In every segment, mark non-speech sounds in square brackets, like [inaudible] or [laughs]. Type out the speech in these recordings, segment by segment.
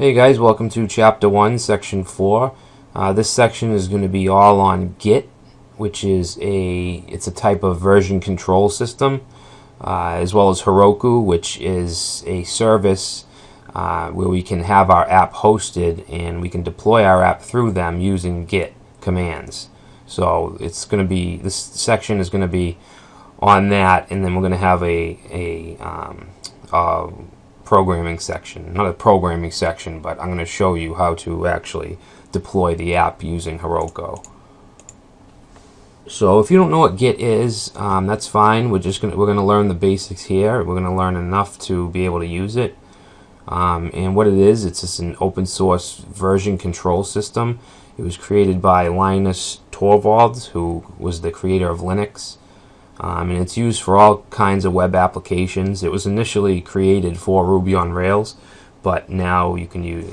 Hey guys, welcome to chapter 1, section 4. Uh, this section is going to be all on Git, which is a it's a type of version control system, uh, as well as Heroku, which is a service uh, where we can have our app hosted and we can deploy our app through them using Git commands. So it's going to be this section is going to be on that, and then we're going to have a a um, programming section. Not a programming section, but I'm going to show you how to actually deploy the app using Heroku. So if you don't know what Git is, um, that's fine. We're just gonna we're gonna learn the basics here. We're gonna learn enough to be able to use it. Um, and what it is, it's just an open source version control system. It was created by Linus Torvalds, who was the creator of Linux um, and it's used for all kinds of web applications. It was initially created for Ruby on Rails, but now you can use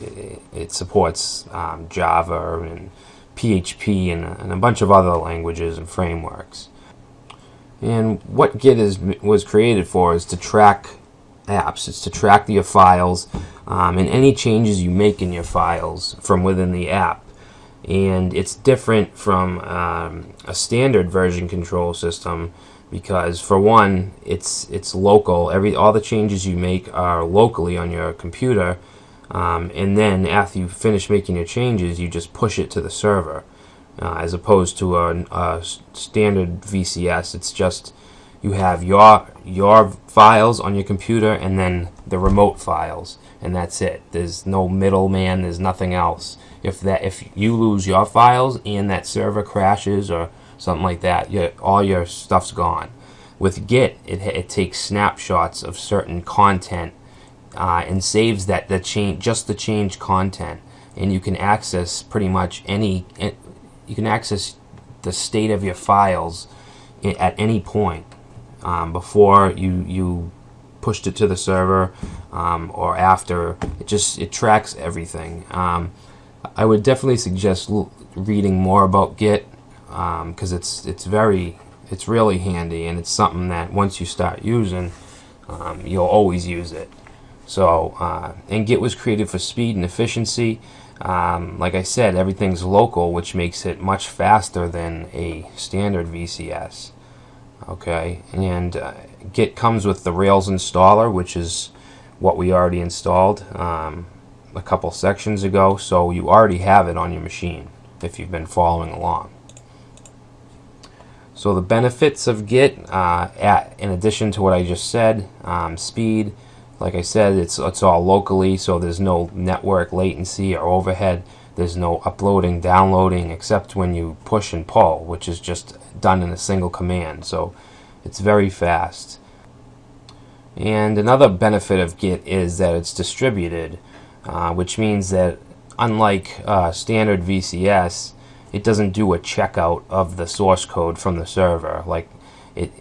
it supports um, Java and PHP and, and, a bunch of other languages and frameworks. And what Git is was created for is to track apps. It's to track your files um, and any changes you make in your files from within the app and it's different from um, a standard version control system because for one it's it's local. Every all the changes you make are locally on your computer um, and then after you finish making your changes you just push it to the server uh, as opposed to a, a, standard VCS it's just you have your your files on your computer and then the remote files and that's it. There's no middleman. There's nothing else. If that if you lose your files and that server crashes or something like that. Your, all your stuff's gone. With Git, it, it takes snapshots of certain content uh, and saves that the change, just the change content, and you can access pretty much any. You can access the state of your files at any point um, before you you pushed it to the server um, or after. It just it tracks everything. Um, I would definitely suggest reading more about Git because um, it's it's very it's really handy and it's something that once you start using um, you'll always use it. So uh, and Git was created for speed and efficiency. Um, like I said everything's local which makes it much faster than a standard VCS okay? And uh, Git comes with the Rails installer which is what we already installed um, a couple sections ago. So you already have it on your machine if you've been following along so the benefits of Git, uh, at, in addition to what I just said, um, speed, like I said, it's, it's all locally, so there's no network latency or overhead. There's no uploading, downloading, except when you push and pull, which is just done in a single command. So it's very fast. And another benefit of Git is that it's distributed, uh, which means that unlike uh, standard VCS, it doesn't do a checkout of the source code from the server. Like it,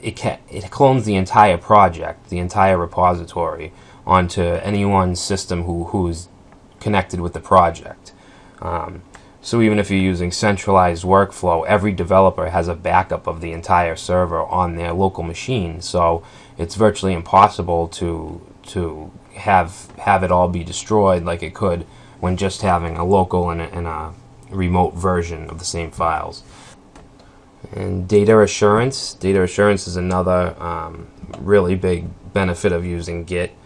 it can, it clones the entire project, the entire repository, onto anyone's system who who's connected with the project. Um, so even if you're using centralized workflow, every developer has a backup of the entire server on their local machine. So it's virtually impossible to to have have it all be destroyed like it could when just having a local and a, and a remote version of the same files. And data assurance. Data assurance is another um, really big benefit of using Git.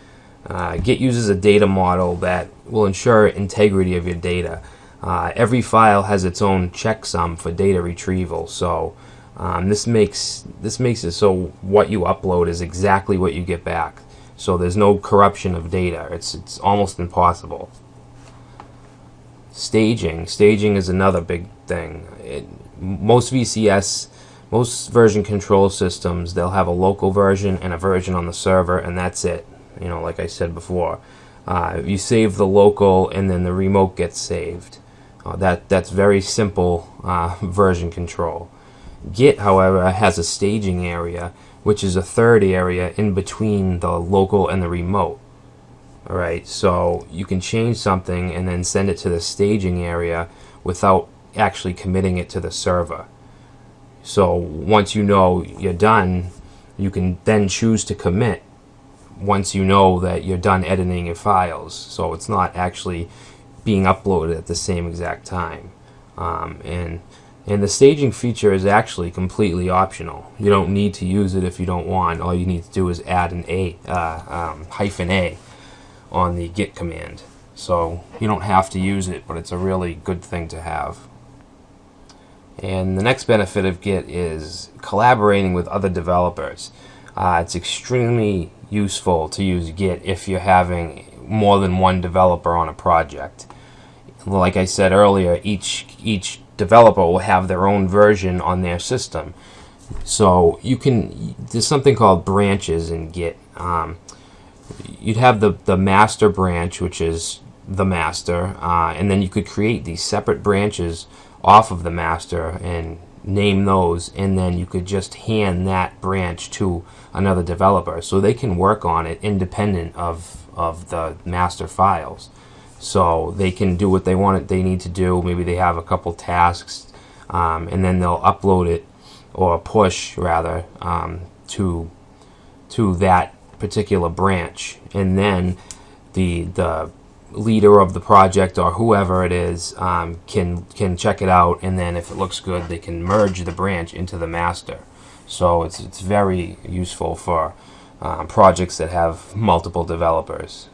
Uh, Git uses a data model that will ensure integrity of your data. Uh, every file has its own checksum for data retrieval, so um, this makes this makes it so what you upload is exactly what you get back. So there's no corruption of data. It's it's almost impossible. Staging. Staging is another big thing. It, most VCS, most version control systems, they'll have a local version and a version on the server, and that's it. You know, like I said before. Uh, you save the local, and then the remote gets saved. Uh, that That's very simple uh, [laughs] version control. Git, however, has a staging area, which is a third area in between the local and the remote. Alright, so you can change something and then send it to the staging area without actually committing it to the server. So once you know you're done, you can then choose to commit once you know that you're done editing your files. So it's not actually being uploaded at the same exact time. Um, and and the staging feature is actually completely optional. You don't need to use it if you don't want. All you need to do is add an A, uh, um, hyphen A on the git command. So you don't have to use it, but it's a really good thing to have. And the next benefit of Git is collaborating with other developers. Uh, it's extremely useful to use Git if you're having more than one developer on a project. Like I said earlier, each each developer will have their own version on their system. So you can there's something called branches in Git. Um, you'd have the the master branch, which is the master, uh, and then you could create these separate branches off of the master and name those and then you could just hand that branch to another developer. So they can work on it independent of of the master files. So they can do what they want it they need to do. Maybe they have a couple tasks um, and then they'll upload it or push rather um, to to that particular branch. And then the the leader of the project or whoever it is um, can can check it out. And then if it looks good they can merge the branch into the master. So it's, it's very useful for um, projects that have multiple developers.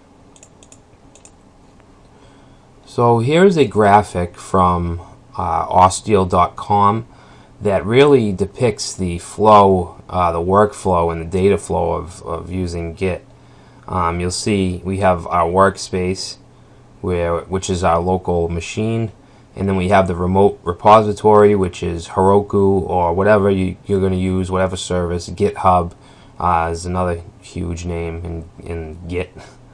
So here's a graphic from uh, that really depicts the flow, uh, the workflow and the data flow of, of using Git. Um, you'll see we have our workspace where which is our local machine and then we have the remote repository which is Heroku or whatever you, are going to use whatever service GitHub uh, is another huge name in, in Git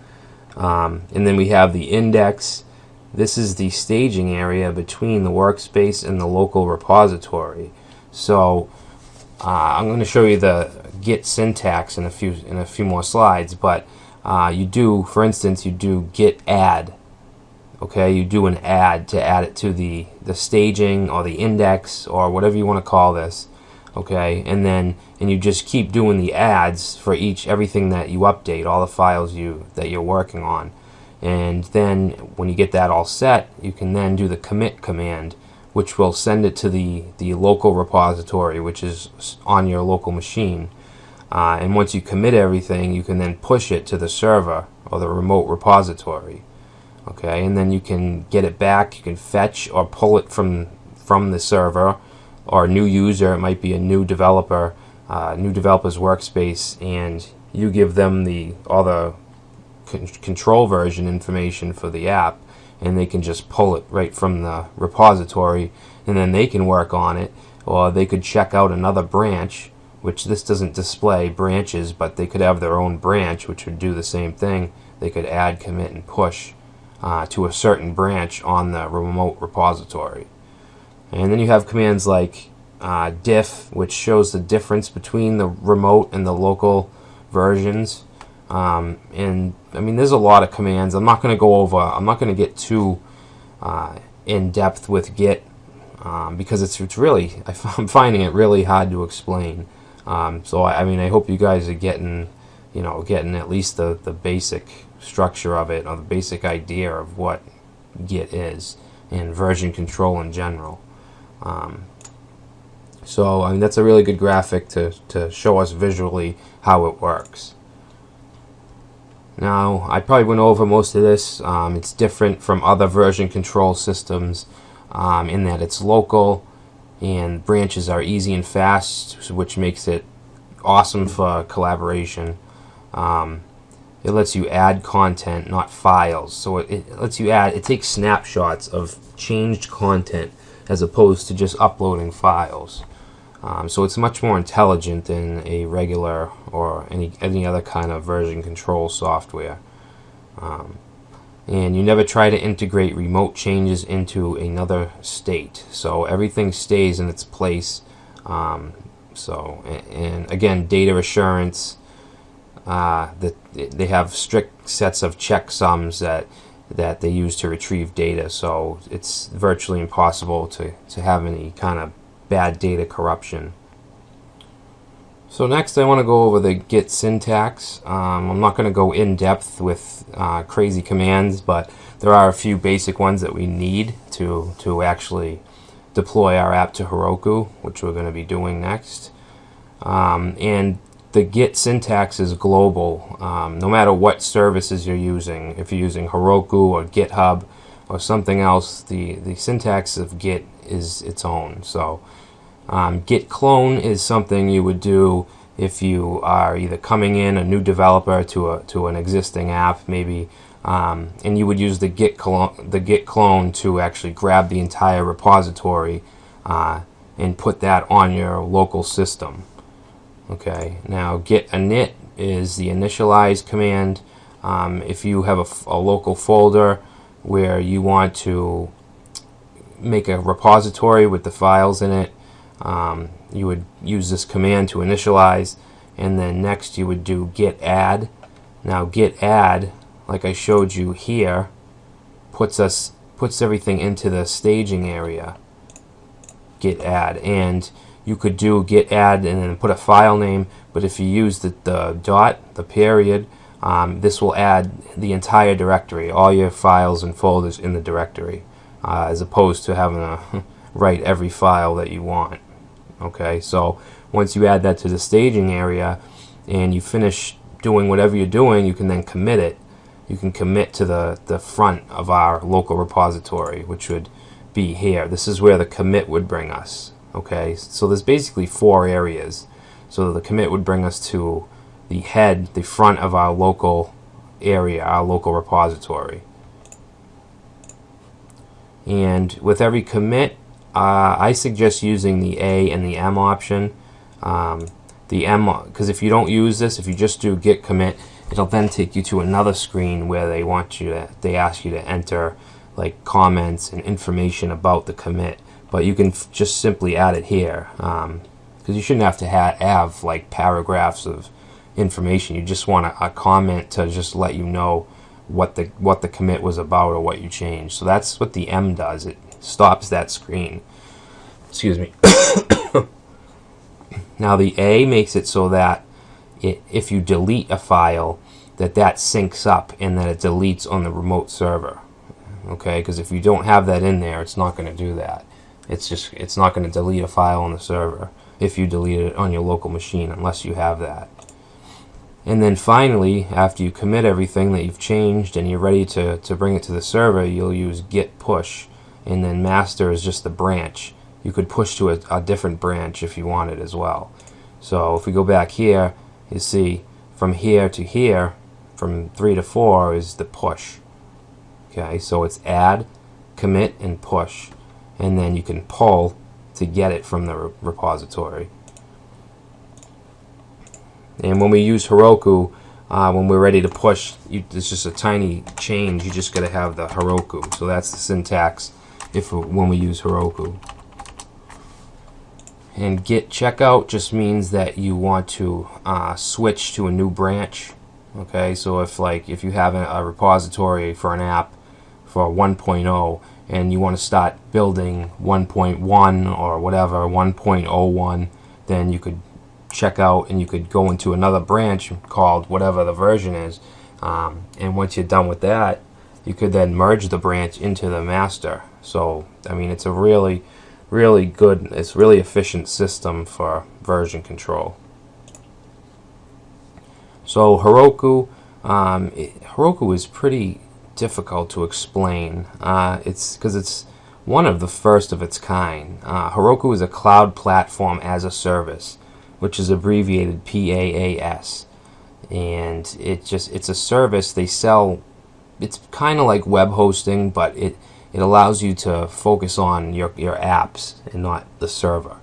[laughs] um, and then we have the index this is the staging area between the workspace and the local repository. So uh, I'm going to show you the Git syntax in a few in a few more slides but uh, you do for instance you do git add okay? You do an add to add it to the the staging or the index or whatever you want to call this okay? And then and you just keep doing the adds for each everything that you update all the files you that you're working on and then when you get that all set you can then do the commit command which will send it to the the local repository which is on your local machine. Uh, and once you commit everything you can then push it to the server or the remote repository. Okay and then you can get it back you can fetch or pull it from from the server or a new user it might be a new developer uh, new developers workspace and you give them the all the control version information for the app and they can just pull it right from the repository and then they can work on it or they could check out another branch which this doesn't display branches but they could have their own branch which would do the same thing they could add commit and push uh, to a certain branch on the remote repository. And then you have commands like uh, diff, which shows the difference between the remote and the local versions. Um, and I mean, there's a lot of commands. I'm not going to go over, I'm not going to get too uh, in depth with Git um, because it's, it's really, [laughs] I'm finding it really hard to explain. Um, so, I, I mean, I hope you guys are getting, you know, getting at least the, the basic structure of it or the basic idea of what Git is and version control in general. Um, so I mean that's a really good graphic to, to show us visually how it works. Now I probably went over most of this. Um, it's different from other version control systems um, in that it's local and branches are easy and fast which makes it awesome for collaboration. Um, it lets you add content, not files. So it, it, lets you add, it takes snapshots of changed content as opposed to just uploading files. Um, so it's much more intelligent than a regular or any, any other kind of version control software. Um, and you never try to integrate remote changes into another state. So everything stays in its place. Um, so, and, and again, data assurance, uh, that they have strict sets of checksums that that they use to retrieve data. So it's virtually impossible to, to have any kind of bad data corruption. So next I want to go over the Git syntax. Um, I'm not going to go in depth with uh, crazy commands, but there are a few basic ones that we need to, to actually deploy our app to Heroku, which we're going to be doing next. Um, and the Git syntax is global, um, no matter what services you're using. If you're using Heroku or GitHub or something else, the, the syntax of Git is its own. So um, git clone is something you would do if you are either coming in a new developer to a to an existing app, maybe, um, and you would use the git clone the git clone to actually grab the entire repository uh, and put that on your local system. Okay. Now git init is the initialize command. Um, if you have a, a local folder where you want to make a repository with the files in it. Um, you would use this command to initialize and then next you would do git add. Now git add like I showed you here puts us puts everything into the staging area git add. And you could do git add and then put a file name but if you use the, the dot the period um, this will add the entire directory all your files and folders in the directory uh, as opposed to having to [laughs] write every file that you want okay? So once you add that to the staging area and you finish doing whatever you're doing you can then commit it. You can commit to the the front of our local repository which would be here. This is where the commit would bring us okay? So there's basically four areas. So the commit would bring us to the head the front of our local area our local repository and with every commit uh, I suggest using the A and the M option. Um, the M, because if you don't use this, if you just do git commit, it'll then take you to another screen where they want you to, they ask you to enter like comments and information about the commit. But you can just simply add it here, because um, you shouldn't have to ha have like paragraphs of information. You just want a, a comment to just let you know what the what the commit was about or what you changed. So that's what the M does. It stops that screen. Excuse me. [coughs] now the A makes it so that it, if you delete a file, that that syncs up and that it deletes on the remote server. Okay, because if you don't have that in there, it's not going to do that. It's just it's not going to delete a file on the server if you delete it on your local machine unless you have that. And then finally, after you commit everything that you've changed and you're ready to, to bring it to the server, you'll use git push and then master is just the branch. You could push to a, a different branch if you wanted as well. So if we go back here, you see from here to here, from 3 to 4 is the push. Okay, so it's add, commit, and push. And then you can pull to get it from the re repository. And when we use Heroku, uh, when we're ready to push, you, it's just a tiny change. You just got to have the Heroku. So that's the syntax if when we use Heroku. And git checkout just means that you want to uh, switch to a new branch. Okay, so if like if you have a, a repository for an app for 1.0 and you want to start building 1.1 or whatever 1.01, then you could check out and you could go into another branch called whatever the version is. Um, and once you're done with that, you could then merge the branch into the master. So, I mean, it's a really, really good, it's really efficient system for version control. So Heroku, um, it, Heroku is pretty difficult to explain. Uh, it's because it's one of the first of its kind. Uh, Heroku is a cloud platform as a service, which is abbreviated PaaS, and it just it's a service they sell it's kind of like web hosting, but it it allows you to focus on your your apps and not the server,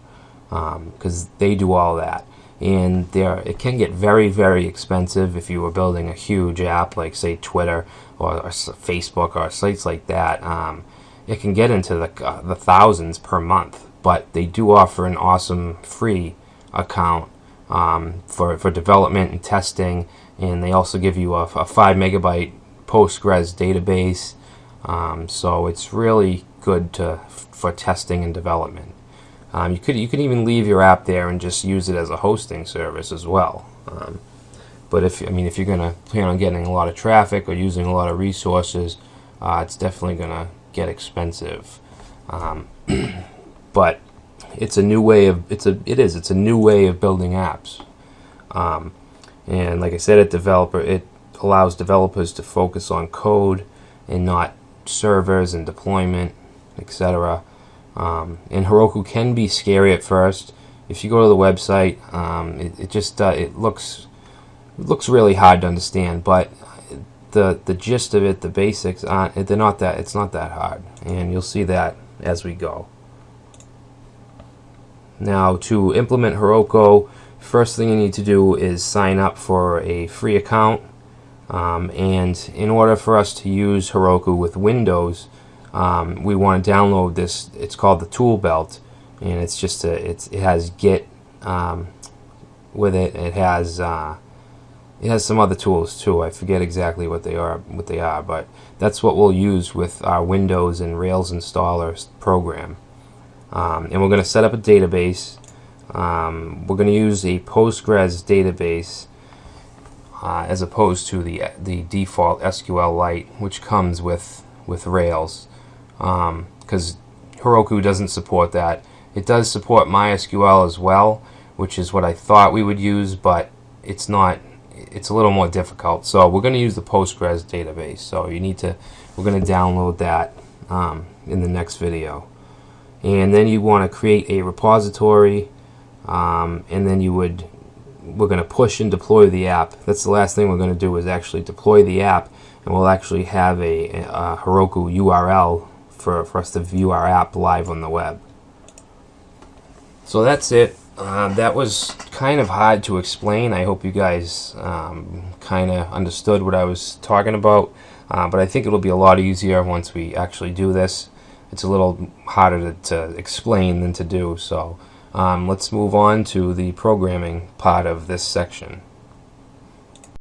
because um, they do all that. And there, it can get very very expensive if you were building a huge app like say Twitter or, or Facebook or sites like that. Um, it can get into the uh, the thousands per month, but they do offer an awesome free account um, for for development and testing, and they also give you a, a five megabyte Postgres database. Um, so it's really good to, for testing and development. Um, you could you could even leave your app there and just use it as a hosting service as well. Um, but if I mean if you're gonna plan on getting a lot of traffic or using a lot of resources, uh, it's definitely gonna get expensive. Um, [clears throat] but it's a new way of it's a it is it's a new way of building apps. Um, and like I said, it developer it allows developers to focus on code and not servers and deployment, etc. Um, and Heroku can be scary at first. If you go to the website, um, it, it, just uh, it looks it looks really hard to understand, but the the gist of it, the basics, aren't they're not that it's not that hard, and you'll see that as we go. Now to implement Heroku, first thing you need to do is sign up for a free account. Um, and in order for us to use Heroku with Windows, um, we want to download this. It's called the Tool Belt, and it's just a it's it has Git um, with it. It has uh, it has some other tools too. I forget exactly what they are what they are, but that's what we'll use with our Windows and Rails installer program. Um, and we're going to set up a database. Um, we're going to use a Postgres database uh, as opposed to the the default SQLite, which comes with with Rails, because um, Heroku doesn't support that. It does support MySQL as well, which is what I thought we would use, but it's not. It's a little more difficult. So we're going to use the Postgres database. So you need to. We're going to download that um, in the next video and then you want to create a repository um, and then you would we're going to push and deploy the app. That's the last thing we're going to do is actually deploy the app and we'll actually have a, a Heroku URL for, for us to view our app live on the web. So that's it. Uh, that was kind of hard to explain. I hope you guys um, kind of understood what I was talking about. Uh, but I think it'll be a lot easier once we actually do this it's a little harder to, to explain than to do. So um, let's move on to the programming part of this section.